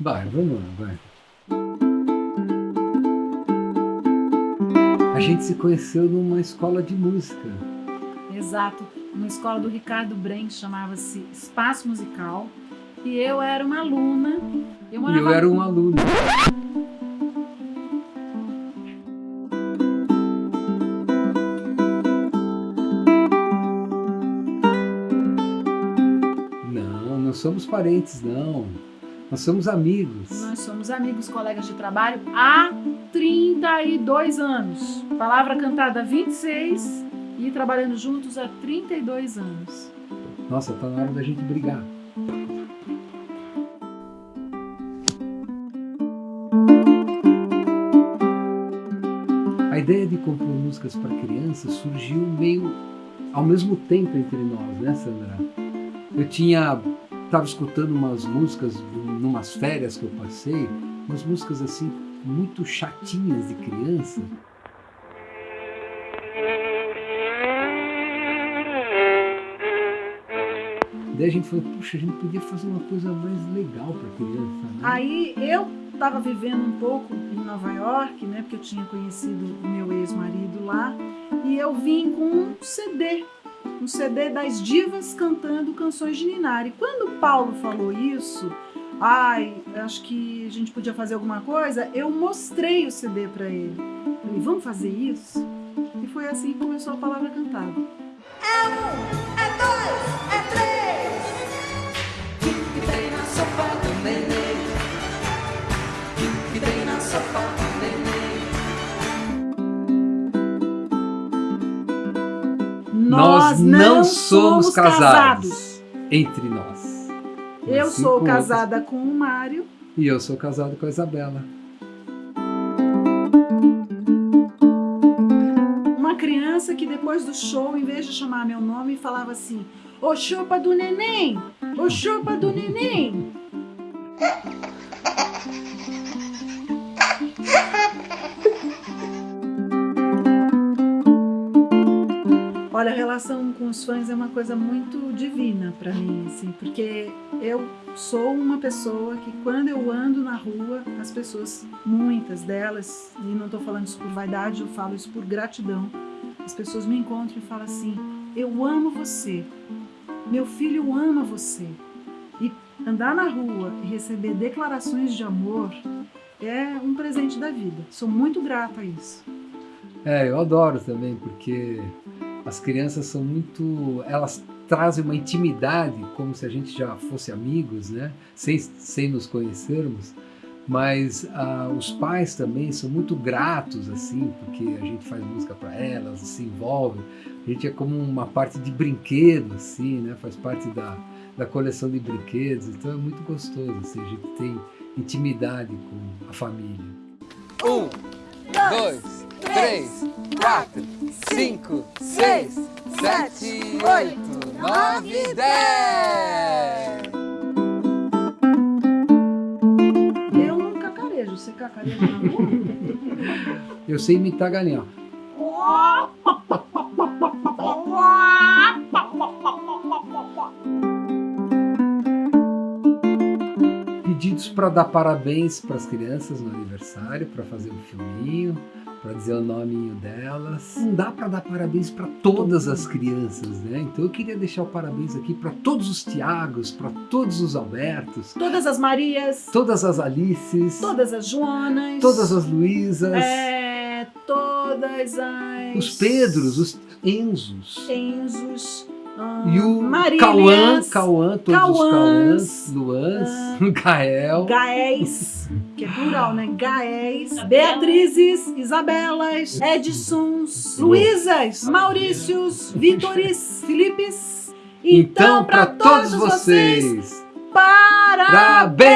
Vai, vamos lá, vai. A gente se conheceu numa escola de música. Exato, uma escola do Ricardo Bren, chamava-se Espaço Musical. E eu era uma aluna. Eu e eu era um aluno. Não, não somos parentes, não. Nós somos amigos. Nós somos amigos, colegas de trabalho há 32 anos. Palavra cantada há 26 e trabalhando juntos há 32 anos. Nossa, tá na hora da gente brigar. A ideia de compor músicas para crianças surgiu meio ao mesmo tempo entre nós, né, Sandra? Eu tinha estava escutando umas músicas numas férias que eu passei, umas músicas assim muito chatinhas de criança. Daí a gente falou, puxa, a gente podia fazer uma coisa mais legal para criança. Né? Aí eu estava vivendo um pouco em Nova York, né, porque eu tinha conhecido o meu ex-marido lá, e eu vim com um CD um CD das divas cantando canções de Ninari. Quando Paulo falou isso, ai, acho que a gente podia fazer alguma coisa, eu mostrei o CD para ele. Falei, vamos fazer isso? E foi assim que começou a palavra cantada. É um, é dois, é três. Que tem na sopa do Nós não somos casados entre nós. Eu sou casada outros. com o Mário. E eu sou casado com a Isabela. Uma criança que depois do show, em vez de chamar meu nome, falava assim: Ô chupa do neném! Ô chupa do neném! Olha, a relação com os fãs é uma coisa muito divina para mim, assim, porque eu sou uma pessoa que quando eu ando na rua, as pessoas, muitas delas, e não estou falando isso por vaidade, eu falo isso por gratidão, as pessoas me encontram e falam assim, eu amo você, meu filho ama você. E andar na rua e receber declarações de amor é um presente da vida. Sou muito grata a isso. É, eu adoro também, porque as crianças são muito... Elas trazem uma intimidade, como se a gente já fosse amigos, né? Sem, sem nos conhecermos. Mas ah, os pais também são muito gratos, assim, porque a gente faz música para elas, se envolve. A gente é como uma parte de brinquedo, assim, né? Faz parte da, da coleção de brinquedos. Então é muito gostoso, assim, a gente tem intimidade com a família. Um, dois, três, quatro, cinco, seis, sete, oito, nove, dez. Eu não cacarejo, você cacareja na rua? Eu sei imitar galinha. Pedidos para dar parabéns para as crianças no aniversário, para fazer um filminho, para dizer o nominho delas. Não dá para dar parabéns para todas as crianças, né? Então eu queria deixar o parabéns aqui para todos os Tiagos, para todos os Albertos. Todas as Marias. Todas as Alices. Todas as Joanas. Todas as Luísas. É, todas as... Os Pedros, os Enzos. Enzos. E o Cauã, Cauã, todos Cauãs, os Cauãs, Luãs, uh, Gael. Gaéis, que é plural, né? Gaéis, Beatrizes, Isabelas, Edsons, Luísas, Maurícios, Vítores, Filipes. Então, então para todos vocês, parabéns!